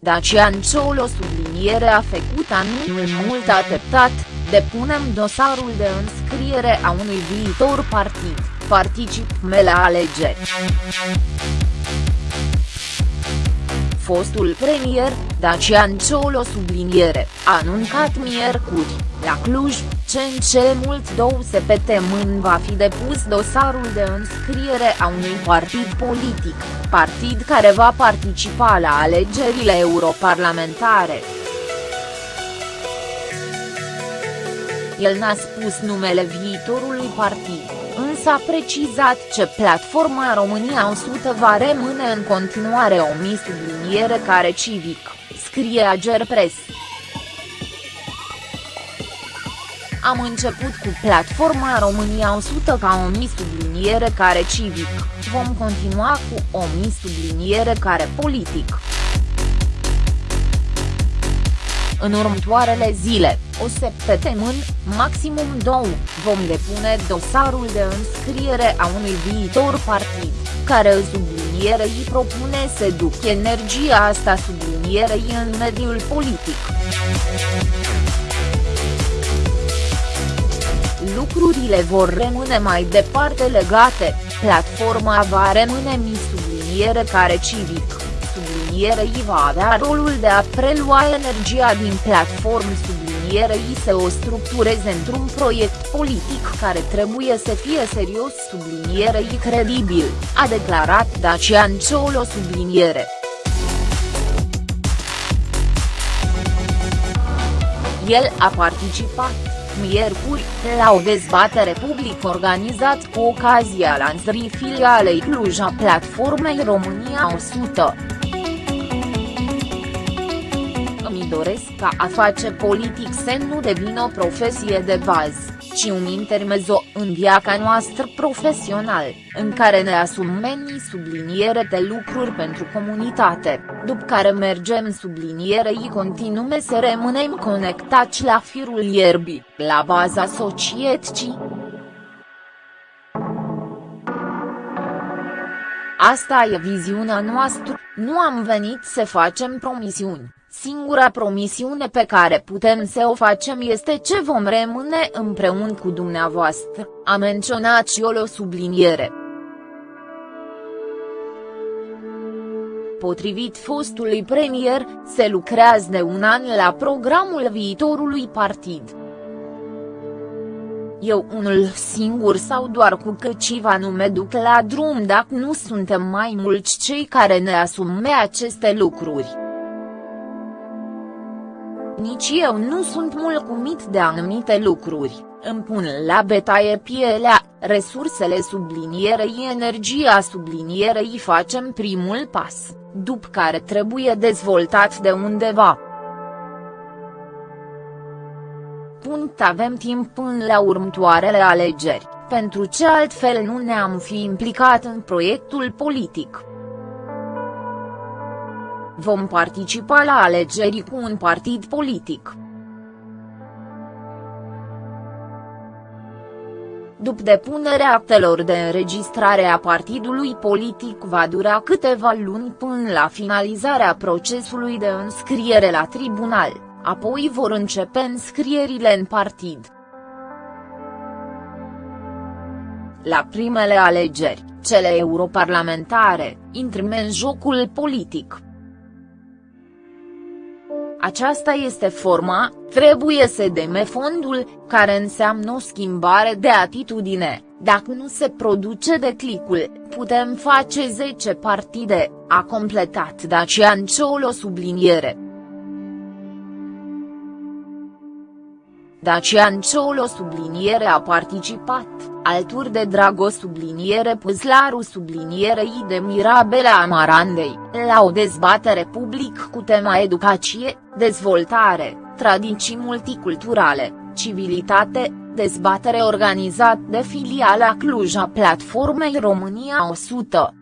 Dacian Ciolo subliniere a făcut anul mult așteptat, depunem dosarul de înscriere a unui viitor partid, participme la alegeri. Fostul premier, Dacian Ciolo subliniere, a anuncat miercuri, la Cluj, ce în cele mult două săptămâni va fi depus dosarul de înscriere a unui partid politic, partid care va participa la alegerile europarlamentare. El n-a spus numele viitorului partid însă a precizat ce platforma România 100 va rămâne în continuare o subliniere care civic, scrie Agerpres. Am început cu platforma România 100 ca o subliniere care civic, vom continua cu o subliniere care politic. În următoarele zile, o săptămână, maximum două, vom depune dosarul de înscriere a unui viitor partid, care sublinierei propune să duc energia asta sublinierei în mediul politic. Lucrurile vor rămâne mai departe legate, platforma va rămâne mi subliniere care civic. Sublinierei va avea rolul de a prelua energia din platform. Sublinierei să o structureze într-un proiect politic care trebuie să fie serios. Sublinierei credibil, a declarat Dacian Ciolo subliniere. El a participat, miercuri, la o dezbatere publică organizat cu ocazia lansării filialei Cluj a platformei România 100 doresc ca a face politic să nu devină o profesie de bază, ci un intermezo în viața noastră profesional, în care ne asumem subliniere de lucruri pentru comunitate, după care mergem sublinierei continume să rămânem conectați la firul ierbii, la baza societății. Asta e viziunea noastră, nu am venit să facem promisiuni. Singura promisiune pe care putem să o facem este ce vom rămâne împreună cu dumneavoastră, a menționat și o subliniere. Potrivit fostului premier, se lucrează de un an la programul viitorului partid. Eu unul singur sau doar cu câțiva nume duc la drum dacă nu suntem mai mulți cei care ne asume aceste lucruri. Nici eu nu sunt mulțumit de anumite lucruri, îmi pun la betaie pielea, resursele sublinierei energia sublinierei facem primul pas, după care trebuie dezvoltat de undeva. Punct avem timp până la următoarele alegeri, pentru ce altfel nu ne-am fi implicat în proiectul politic. Vom participa la alegeri cu un partid politic. După depunerea actelor de înregistrare a partidului politic va dura câteva luni până la finalizarea procesului de înscriere la tribunal, apoi vor începe înscrierile în partid. La primele alegeri, cele europarlamentare, intrăm în jocul politic. Aceasta este forma, trebuie să deme fondul, care înseamnă o schimbare de atitudine, dacă nu se produce declicul, putem face 10 partide, a completat Dacian Ciolo subliniere. Dacian Ciolo subliniere a participat, alături de Drago subliniere Puzlaru sublinierei de Mirabela Amarandei, la o dezbatere public cu tema educație, dezvoltare, tradiții multiculturale, civilitate, dezbatere organizat de filiala Cluj a Platformei România 100.